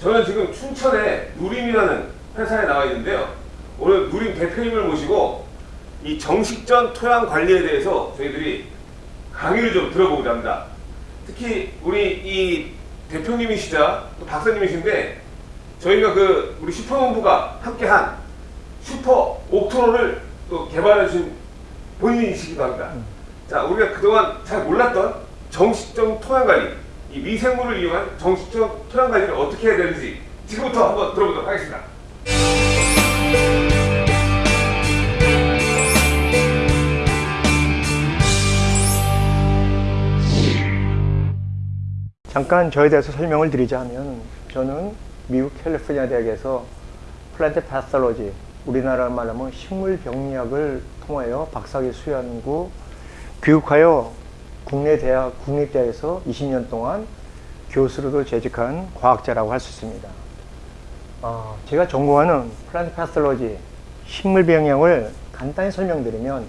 저는 지금 춘천에 누림이라는 회사에 나와 있는데요. 오늘 누림 대표님을 모시고 이 정식전 토양 관리에 대해서 저희들이 강의를 좀 들어보고자 합니다. 특히 우리 이 대표님이시자 또 박사님이신데 저희가 그 우리 슈퍼농부가 함께한 슈퍼 옥토로를 또 개발해 주신 본인이시기도 합니다. 자, 우리가 그동안 잘 몰랐던 정식적 토양 관리, 이 미생물을 이용한 정식적 토양 관리를 어떻게 해야 되는지 지금부터 한번 들어보도록 하겠습니다. 잠깐 저에 대해서 설명을 드리자면 저는 미국 캘리포니아 대학에서 플란트 패스톨로지 우리나라 말하면 식물병리학을 통하여 박사학위 수연구 교육하여 국내 대학 국립대에서 20년 동안 교수로도 재직한 과학자라고 할 수 있습니다. 어, 제가 전공하는 플란트 패스톨로지 식물병리학을 간단히 설명드리면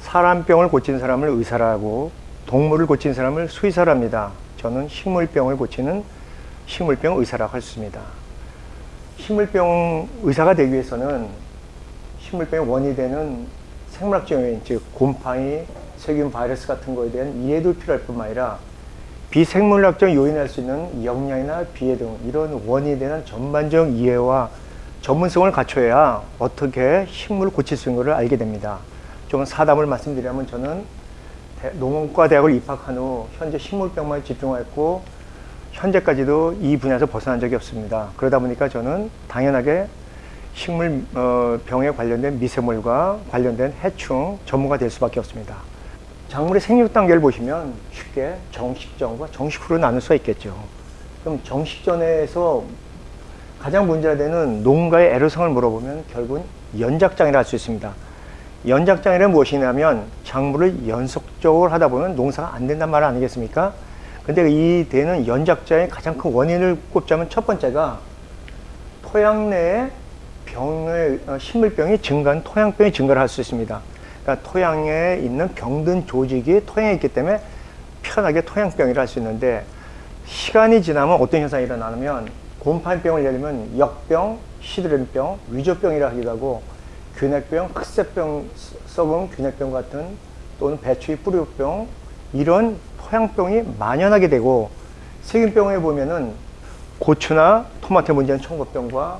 사람병을 고친 사람을 의사라고 동물을 고친 사람을 수의사랍니다. 저는 식물병을 고치는 식물병 의사라고 할 수 있습니다. 식물병 의사가 되기 위해서는 식물병의 원인이 되는 생물학적 요인, 즉 곰팡이, 세균, 바이러스 같은 거에 대한 이해도 필요할 뿐만 아니라 비생물학적 요인할 수 있는 영양이나 비해 등 이런 원인에 대한 전반적 이해와 전문성을 갖춰야 어떻게 식물을 고칠 수 있는 것을 알게 됩니다. 좀 사담을 말씀드리면 저는 농원과 대학을 입학한 후 현재 식물병만 집중하였고 현재까지도 이 분야에서 벗어난 적이 없습니다. 그러다 보니까 저는 당연하게 식물 병에 관련된 미세물과 관련된 해충 전문가 될 수밖에 없습니다. 작물의 생육 단계를 보시면 쉽게 정식전과 정식후로 나눌 수가 있겠죠. 그럼 정식전에서 가장 문제가 되는 농가의 애로성을 물어보면 결국은 연작장이라 할 수 있습니다. 연작장이란 무엇이냐면 작물을 연속적으로 하다 보면 농사가 안 된단 말 아니겠습니까? 근데 이 되는 연작자의 가장 큰 원인을 꼽자면 첫 번째가 토양 내에 병의 어, 식물병이 증가한 토양병이 증가를 할 수 있습니다. 그러니까 토양에 있는 병든 조직이 토양에 있기 때문에 편하게 토양병이라 할 수 있는데 시간이 지나면 어떤 현상이 일어나냐면 곰팡이병을 예를 들면 역병, 시드름병, 위조병이라 하기도 하고 균핵병, 흑색병, 썩은 균핵병 같은 또는 배추의 뿌리병 이런 토양병이 만연하게 되고 세균병에 보면은 고추나 토마토 문제는 청고병과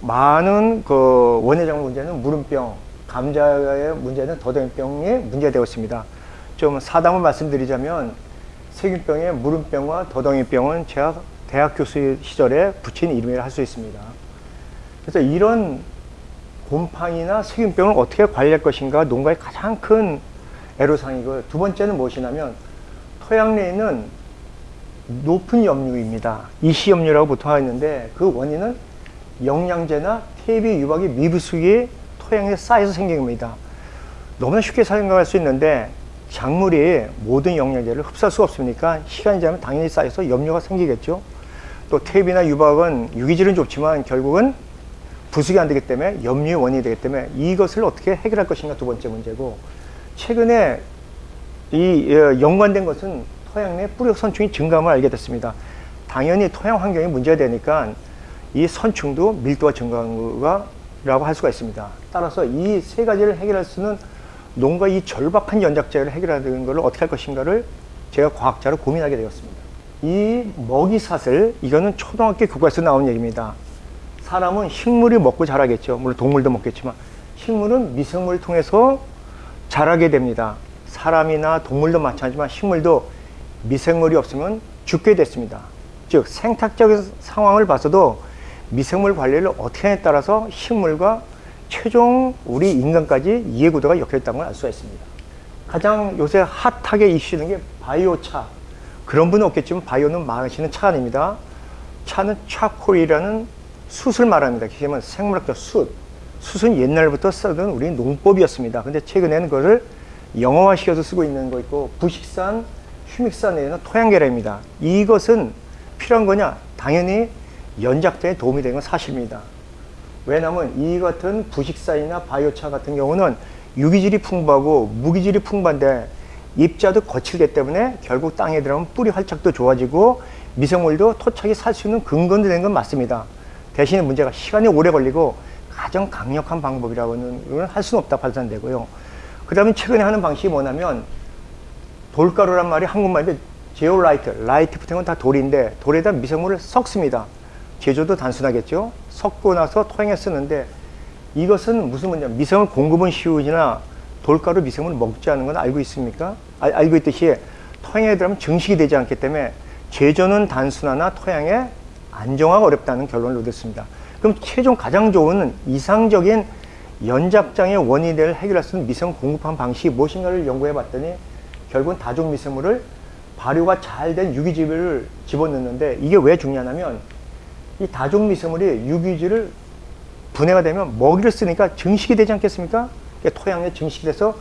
많은 그 원예작물 문제는 무름병, 감자의 문제는 더덕병이 문제되고 있습니다. 좀 사담을 말씀드리자면 세균병의 무름병과 더덩이병은 제가 대학 교수 시절에 붙인 이름이라 할 수 있습니다. 그래서 이런 곰팡이나 세균병을 어떻게 관리할 것인가 농가의 가장 큰 애로사항이고요. 두 번째는 무엇이냐면 토양 내에 있는 높은 염류입니다. 이시염류라고 보통 하는데 그 원인은 영양제나 퇴비 유박이 미부숙이 토양에 쌓여서 생긴 겁니다. 너무나 쉽게 생각할 수 있는데 작물이 모든 영양제를 흡수할 수가 없으니까 시간이 지나면 당연히 쌓여서 염류가 생기겠죠. 또 퇴비나 유박은 유기질은 좋지만 결국은 부숙이 안 되기 때문에 염류의 원인이 되기 때문에 이것을 어떻게 해결할 것인가 두 번째 문제고 최근에 이 어, 연관된 것은 토양 내 뿌리 선충이 증감을 알게 됐습니다. 당연히 토양 환경이 문제가 되니까 이 선충도 밀도가 증가한 거 라고 할 수가 있습니다. 따라서 이 세 가지를 해결할 수는 농가 이 절박한 연작자를 해결하는 것을 어떻게 할 것인가를 제가 과학자로 고민하게 되었습니다. 이 먹이사슬 이거는 초등학교 교과에서 나온 얘기입니다. 사람은 식물이 먹고 자라겠죠. 물론 동물도 먹겠지만 식물은 미생물을 통해서 자라게 됩니다. 사람이나 동물도 마찬가지지만 식물도 미생물이 없으면 죽게 됐습니다. 즉 생態적인 상황을 봐서도 미생물 관리를 어떻게 하냐에 따라서 식물과 최종 우리 인간까지 이해구도가 엮여있다는 걸 알 수가 있습니다. 가장 요새 핫하게 이슈되는 게 바이오차. 그런 분은 없겠지만 바이오는 마시는 차 아닙니다. 차는 차콜이라는 숯을 말합니다. 기시면 생물학적 숯. 숯은 옛날부터 쓰던 우리 농법이었습니다. 근데 최근에는 그것을 영어화시켜서 쓰고 있는 거 있고 부식산, 휴믹산 내에는 토양계량입니다. 이것은 필요한 거냐? 당연히 연작자에 도움이 되는 건 사실입니다. 왜냐하면 이 같은 부식산이나 바이오차 같은 경우는 유기질이 풍부하고 무기질이 풍부한데 입자도 거칠기 때문에 결국 땅에 들어가면 뿌리 활착도 좋아지고 미생물도 토착이 살 수 있는 근거는 된건 맞습니다. 대신에 문제가 시간이 오래 걸리고 가장 강력한 방법이라고는 할 수는 없다 판단되고요. 그 다음에 최근에 하는 방식이 뭐냐면 돌가루란 말이 한국말인데 제오라이트, 라이트 붙은 건 다 돌인데 돌에다 미생물을 섞습니다. 제조도 단순하겠죠. 섞고 나서 토양에 쓰는데 이것은 무슨 문제? 미생물 공급은 쉬우나 돌가루 미생물을 먹지 않는 건 알고 있습니까? 아, 알고 있듯이 토양에 들어가면 증식이 되지 않기 때문에 제조는 단순하나 토양에 안정화가 어렵다는 결론을 얻었습니다. 그럼 최종 가장 좋은 이상적인 연작장의 원인을 해결할 수 있는 미생물 공급한 방식이 무엇인가를 연구해 봤더니 결국은 다종 미생물을 발효가 잘 된 유기질을 집어넣는데 이게 왜 중요하냐면 이 다종 미생물이 유기질을 분해가 되면 먹이를 쓰니까 증식이 되지 않겠습니까? 그러니까 토양에 증식이 돼서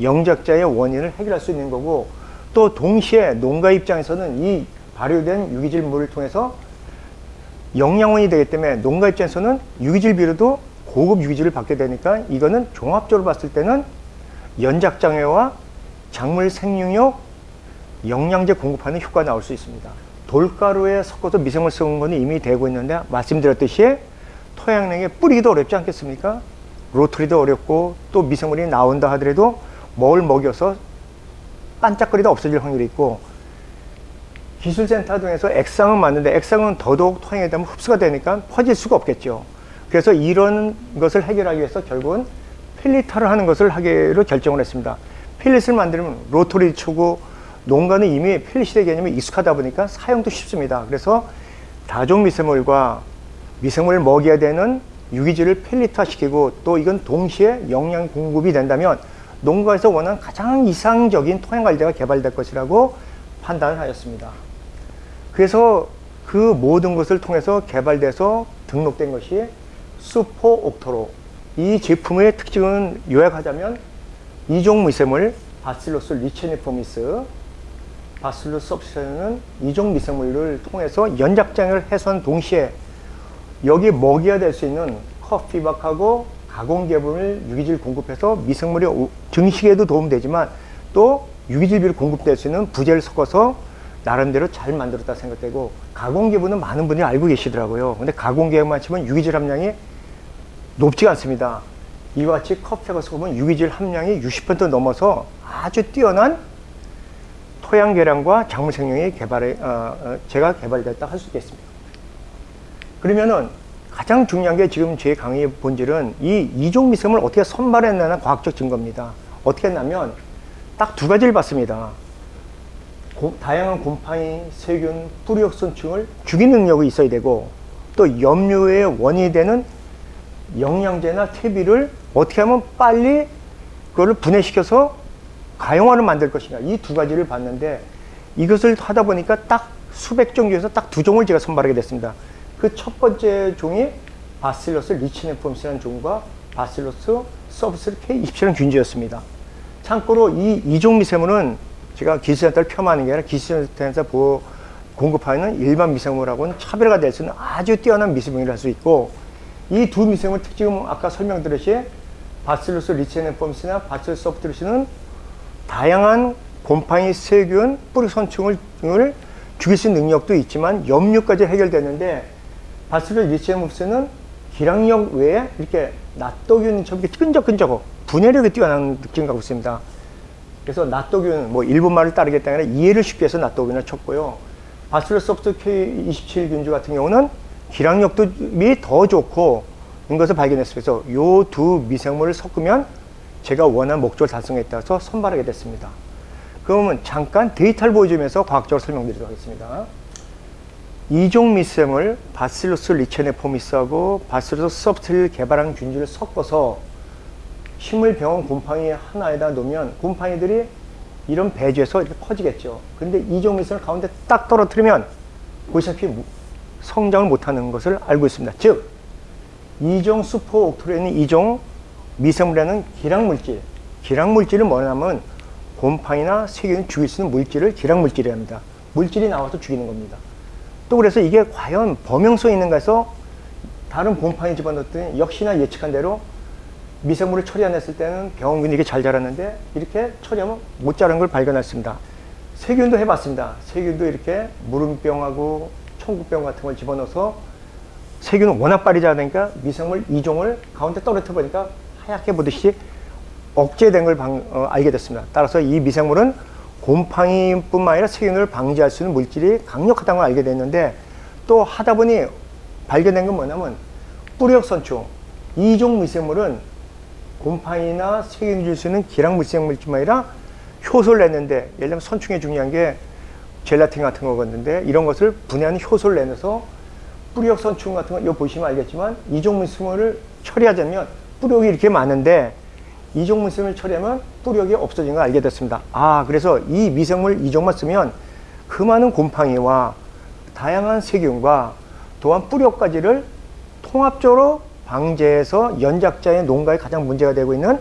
영작자의 원인을 해결할 수 있는 거고 또 동시에 농가 입장에서는 이 발효된 유기질 물을 통해서 영양원이 되기 때문에 농가 입장에서는 유기질 비료도 고급 유기질을 받게 되니까 이거는 종합적으로 봤을 때는 연작장애와 작물 생육력 영양제 공급하는 효과가 나올 수 있습니다. 돌가루에 섞어서 미생물 섞은 거는 이미 되고 있는데 말씀드렸듯이 토양 내에 뿌리기도 어렵지 않겠습니까? 로터리도 어렵고 또 미생물이 나온다 하더라도 뭘 먹여서 반짝거리다 없어질 확률이 있고 기술센터 등에서 액상은 맞는데 액상은 더더욱 토양에 되면 흡수가 되니까 퍼질 수가 없겠죠. 그래서 이런 것을 해결하기 위해서 결국은 필리타를 하는 것을 하기로 결정을 했습니다. 필릿을 만들면 로터리 초고 농가는 이미 필릿의 개념이 익숙하다 보니까 사용도 쉽습니다. 그래서 다종 미생물과 미생물을 먹여야 되는 유기질을 필리타 시키고 또 이건 동시에 영양 공급이 된다면 농가에서 원하는 가장 이상적인 토양 관리가 개발될 것이라고 판단을 하였습니다. 그래서 그 모든 것을 통해서 개발돼서 등록된 것이 슈퍼 옥토로 이 제품의 특징은 요약하자면 이종 미생물 Bacillus licheniformis 바실로스 섭시는 이종 미생물을 통해서 연작장을 해소한 동시에 여기 먹여야 될수 있는 커피박하고 가공계분을 유기질 공급해서 미생물의 오- 증식에도 도움되지만 또 유기질비를 공급될 수 있는 부재를 섞어서 나름대로 잘 만들었다 생각되고 가공계분은 많은 분들이 알고 계시더라고요. 근데 가공계분만 치면 유기질 함량이 높지가 않습니다. 이와 같이 커피하고 섞으면 유기질 함량이 60% 넘어서 아주 뛰어난 토양 개량과 작물 생명의 개발에 어, 어, 제가 개발됐다 할 수 있겠습니다. 그러면은 가장 중요한 게 지금 제 강의의 본질은 이 이종 미생물을 어떻게 선발했냐는 과학적 증거입니다. 어떻게 했냐면 딱 두 가지를 봤습니다. 고- 다양한 곰팡이, 세균, 뿌리역선충을 죽이는 능력이 있어야 되고 또 염료의 원인이 되는 영양제나 퇴비를 어떻게 하면 빨리 그거를 분해시켜서 가용화를 만들 것이냐 이 두 가지를 봤는데 이것을 하다 보니까 딱 수백 종 중에서 딱 두 종을 제가 선발하게 됐습니다. 그 첫 번째 종이 Bacillus licheniformis라는 종과 Bacillus subtilis K27이라는 균주였습니다. 참고로 이 이종 미생물은 제가 기술센터를 폄하하는 게 아니라 기술센터에서 보- 공급하는 일반 미생물하고는 차별화가 될수 있는 아주 뛰어난 미생물이라 할 수 있고 이 두 미생물 특징은 아까 설명드렸듯이 Bacillus licheniformis나 Bacillus subtilis는 다양한 곰팡이, 세균, 뿌리 선충을 을 죽일 수 있는 능력도 있지만 염류까지 해결되는데 Bacillus licheniformis는 길항력 외에 이렇게 낫도균처럼 이렇게 끈적끈적하고 분해력이 뛰어난 느낌 갖고 있습니다. 그래서 낫도균, 뭐 일본 말을 따르겠다 아니라 이해를 쉽게 해서 낫도균을 쳤고요. Bacillus subtilis K27 균주 같은 경우는 길항력이 더 좋고 인 것을 발견했습니다. 그래서 요 두 미생물을 섞으면 제가 원하는 목적을 달성에 따라서 선발하게 됐습니다. 그러면 잠깐 데이터를 보여주면서 과학적으로 설명드리도록 하겠습니다. 이종 미생물 Bacillus licheniformis하고 Bacillus subtilis를 개발한 균주를 섞어서 식물 병원 곰팡이 하나에다 놓으면 곰팡이들이 이런 배주에서 이렇게 퍼지겠죠. 근데 이종 미생물 가운데 딱 떨어뜨리면 보시다시피 무- 성장을 못하는 것을 알고 있습니다. 즉, 이종 수포 옥토로에 있는 이종 미생물이라는 기량물질, 기량물질은 뭐냐면 곰팡이나 세균을 죽일 수 있는 물질을 기량물질이라 합니다. 물질이 나와서 죽이는 겁니다. 또 그래서 이게 과연 범용성이 있는가 해서 다른 곰팡이 집어넣었더니 역시나 예측한 대로 미생물을 처리 안 했을 때는 병원균이 이게 잘 자랐는데 이렇게 처리하면 못 자란 걸 발견했습니다. 세균도 해봤습니다. 세균도 이렇게 무름병하고 청국병 같은 걸 집어넣어서 세균은 워낙 빠르지 않으니까 미생물 이종을 가운데 떨어뜨려 보니까 하얗게 보듯이 억제된 걸 방- 어, 알게 됐습니다. 따라서 이 미생물은 곰팡이뿐만 아니라 세균을 방지할 수 있는 물질이 강력하다는 걸 알게 됐는데 또 하다 보니 발견된 건 뭐냐면 뿌리역선충 이종 미생물은 곰팡이나 세균 줄 수 있는 기랑 미생물뿐만 아니라 효소를 냈는데 예를 들면 선충에 중요한 게 젤라틴 같은 거였는데 이런 것을 분해하는 효소를 내서 뿌리역선충 같은 거 이거 보시면 알겠지만 이종 미생물을 처리하자면 뿌리역이 이렇게 많은데 이종 미생물을 처리하면 뿌리역이 없어진 걸 알게 됐습니다. 아 그래서 이 미생물 이종만 쓰면 그 많은 곰팡이와 다양한 세균과 또한 뿌리역까지를 통합적으로 방제해서 연작자의 농가에 가장 문제가 되고 있는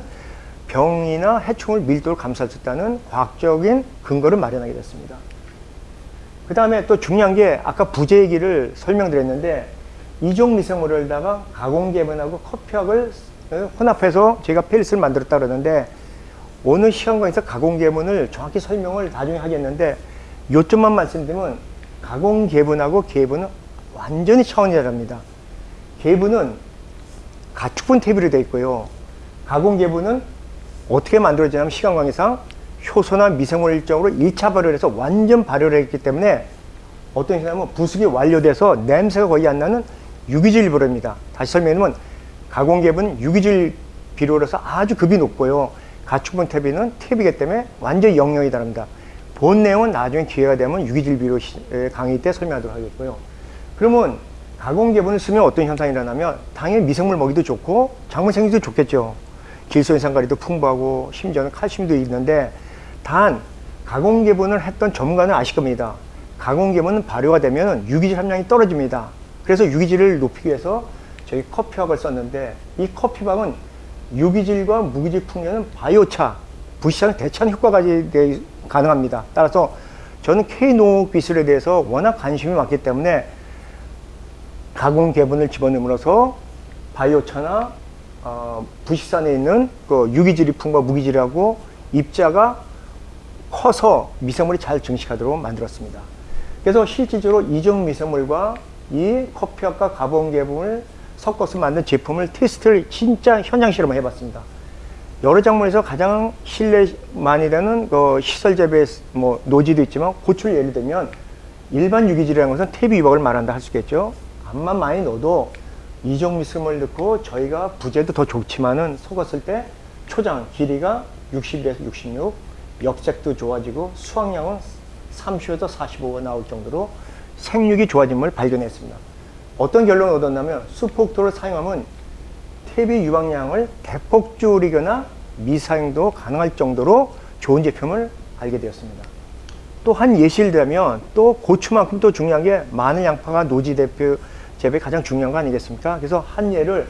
병이나 해충을 밀도를 감수할 수 있다는 과학적인 근거를 마련하게 됐습니다. 그 다음에 또 중요한 게 아까 부재 얘기를 설명드렸는데 이종 미생물을다가 가공 개분하고 커피학을 혼합해서 제가 페리스를 만들었다 그러는데 오늘 시간관에서 가공개분을 정확히 설명을 나중에 하겠는데 요점만 말씀드리면 가공개분하고 개분은 완전히 차원이 다릅니다. 개분은 가축분 탭으로 되어 있고요. 가공개분은 어떻게 만들어지냐면 시간 관계상 효소나 미생물 일정으로 1차 발효를 해서 완전 발효를 했기 때문에 어떤 식이냐면 부숙이 완료돼서 냄새가 거의 안 나는 유기질 비료입니다. 다시 설명하면 가공개분은 유기질 비료라서 아주 급이 높고요. 가축분 탭이는 탭이기 때문에 완전히 영역이 다릅니다. 본 내용은 나중에 기회가 되면 유기질 비료 강의 때 설명하도록 하겠고요. 그러면 가공개분을 쓰면 어떤 현상이 일어나면 당연히 미생물 먹이도 좋고 작물 생기도 좋겠죠. 길소인산가리도 풍부하고 심지어는 칼슘도 있는데 단 가공개분을 했던 전문가는 아실 겁니다. 가공개분은 발효가 되면 유기질 함량이 떨어집니다. 그래서 유기질을 높이기 위해서 저희 커피박을 썼는데 이 커피박은 유기질과 무기질 풍년은 바이오차, 부시장 대체하는 효과가 지- 가능합니다. 따라서 저는 K농업 기술에 대해서 워낙 관심이 많기 때문에 가공 개분을 집어넣음으로써 바이오차나 어, 부식산에 있는 그 유기질이품과 무기질하고 입자가 커서 미생물이 잘 증식하도록 만들었습니다. 그래서 실질적으로 이종 미생물과 이 커피학과 가공 개분을 섞어서 만든 제품을 테스트를 진짜 현장 실험을 해봤습니다. 여러 작물에서 가장 신뢰 많이 되는 그 시설 재배 뭐 노지도 있지만 고추를 예를 들면 일반 유기질이라는 것은 퇴비 유박을 말한다 할 수 있겠죠. 암만 많이 넣어도 이종 미스물 넣고 저희가 부재도 더 좋지만은 섞었을 때 초장 길이가 60에서 66, 역색도 좋아지고 수확량은 30에서 45가 나올 정도로 생육이 좋아짐을 발견했습니다. 어떤 결론을 얻었냐면 수폭도를 사용하면 퇴비 유방량을 대폭 줄이거나 미사용도 가능할 정도로 좋은 제품을 알게 되었습니다. 또 한 예시를 들면 또 고추만큼 또 중요한 게 마늘 양파가 노지 대표 재배에 가장 중요한 거 아니겠습니까? 그래서 한 예를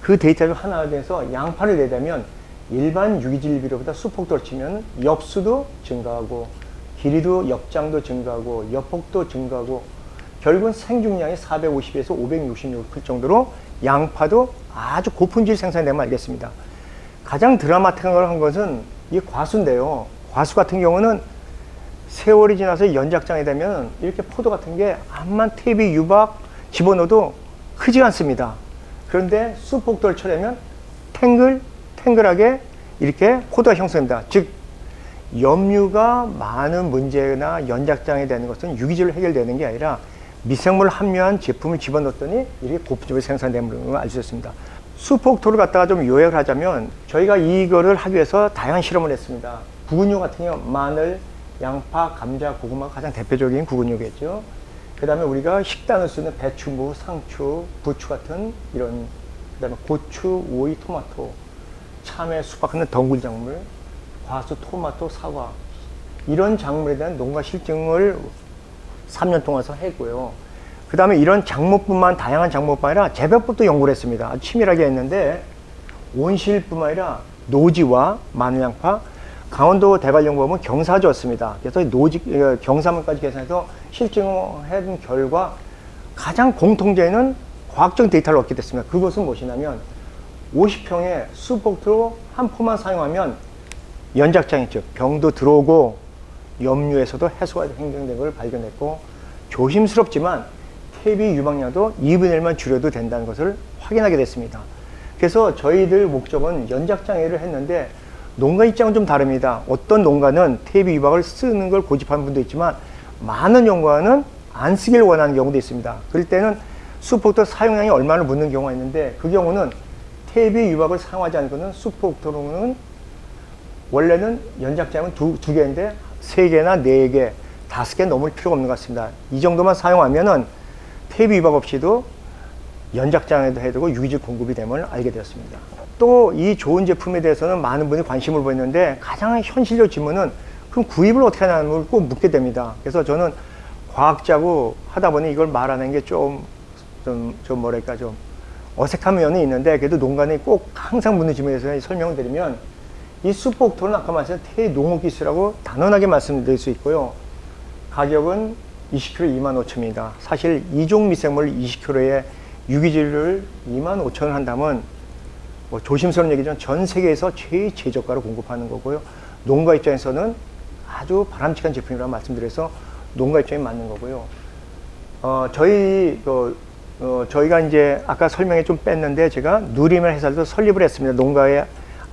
그 데이터 중 하나 돼서 양파를 내자면 일반 유기질 비료보다 수폭도를 치면 엽수도 증가하고 길이도 역장도 증가하고 여폭도 증가하고 결국은 생중량이 450에서 566클 정도로 양파도 아주 고품질 생산되면 알겠습니다. 가장 드라마틱한 것은 이 과수인데요. 과수 같은 경우는 세월이 지나서 연작장이 되면 이렇게 포도 같은 게 암만 탭이 유박 집어넣어도 크지 않습니다. 그런데 수폭도를 쳐내면 탱글, 탱글하게 이렇게 포도가 형성됩니다. 즉, 염류가 많은 문제나 연작장이 되는 것은 유기질로 해결되는 게 아니라 미생물 함유한 제품을 집어넣었더니 이렇게 고품질로 생산되는 걸알수 있습니다. 수폭토를 갖다가 좀 요약을 하자면 저희가 이거를 하기 위해서 다양한 실험을 했습니다. 구근류 같은 경우 마늘, 양파, 감자, 고구마가 가장 대표적인 구근류겠죠. 그 다음에 우리가 식단을 쓰는 배추, 무, 상추, 부추 같은 이런 그 다음에 고추, 오이, 토마토, 참외, 수박 같은 덩굴 작물, 과수, 토마토, 사과 이런 작물에 대한 농가 실증을 3년 동안서 했고요. 그 다음에 이런 작물뿐만 다양한 작물뿐만 아니라 재배법도 연구를 했습니다. 아주 치밀하게 했는데 온실뿐만 아니라 노지와 마늘양파, 강원도 대관령법은 경사지였습니다. 그래서 노지 어, 경사물까지 계산해서 실증한 결과 가장 공통되는 과학적 데이터를 얻게 됐습니다. 그것은 무엇이냐면 50평의 수복토로 한 포만 사용하면 연작장이 있죠. 병도 들어오고 염류에서도 해소가 행정된 걸 발견했고 조심스럽지만 TB 유방량도 2분의 1만 줄여도 된다는 것을 확인하게 됐습니다. 그래서 저희들 목적은 연작장애를 했는데 농가 입장은 좀 다릅니다. 어떤 농가는 TB 유방을 쓰는 걸 고집하는 분도 있지만 많은 농가는 안 쓰길 원하는 경우도 있습니다. 그럴 때는 수폭도 사용량이 얼마나 묻는 경우가 있는데 그 경우는 TB 유방을 사용하지 않고는 수폭도로는 원래는 연작장은 두, 두 개인데 세 개나 네 개, 다섯 개 넘을 필요가 없는 것 같습니다. 이 정도만 사용하면 은 테이프 위박 없이도 연작장에도 해두고 유기질 공급이 됨을 알게 되었습니다. 또 이 좋은 제품에 대해서는 많은 분이 관심을 보였는데 가장 현실적 질문은 그럼 구입을 어떻게 하냐는 꼭 묻게 됩니다. 그래서 저는 과학자고 하다 보니 이걸 말하는 게 좀, 좀, 좀 뭐랄까 좀 어색한 면이 있는데 그래도 농간에 꼭 항상 묻는 질문에 대해서 설명을 드리면 이 수폭토는 아까 말씀드린 태농업기술이라고 단언하게 말씀드릴 수 있고요. 가격은 20kg 2만 5천입니다. 사실 이종 미생물 20kg에 유기질을 2만 5천을 한다면 뭐 조심스러운 얘기지만 전 세계에서 최 최저가로 공급하는 거고요. 농가 입장에서는 아주 바람직한 제품이라고 말씀드려서 농가 입장에 맞는 거고요. 어, 저희 그 어, 저희가 이제 아까 설명에 좀 뺐는데 제가 누리면 회사도 설립을 했습니다. 농가에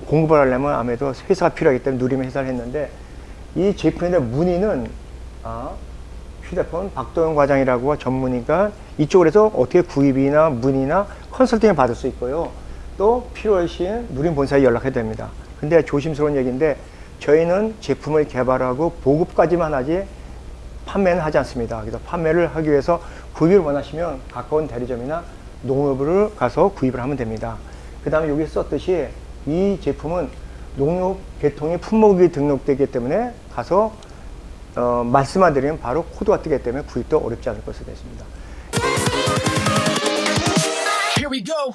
공급을 하려면 아무래도 회사가 필요하기 때문에 누리면 회사를 했는데 이 대한 문의는 아, 휴대폰 박도영 과장이라고 전문의가 이쪽으로 해서 어떻게 구입이나 문의나 컨설팅을 받을 수 있고요. 또 필요할 시에 누림 본사에 연락해야 됩니다. 근데 조심스러운 얘기인데 저희는 제품을 개발하고 보급까지만 하지 판매는 하지 않습니다. 그래서 판매를 하기 위해서 구입을 원하시면 가까운 대리점이나 농업을 가서 구입을 하면 됩니다. 그 다음에 여기 썼듯이 이 제품은 농협 계통의 품목이 등록되기 때문에 가서 어, 말씀만 드리면 바로 코드가 뜨기 때문에 구입도 어렵지 않을 것으로 됐습니다. Here we go.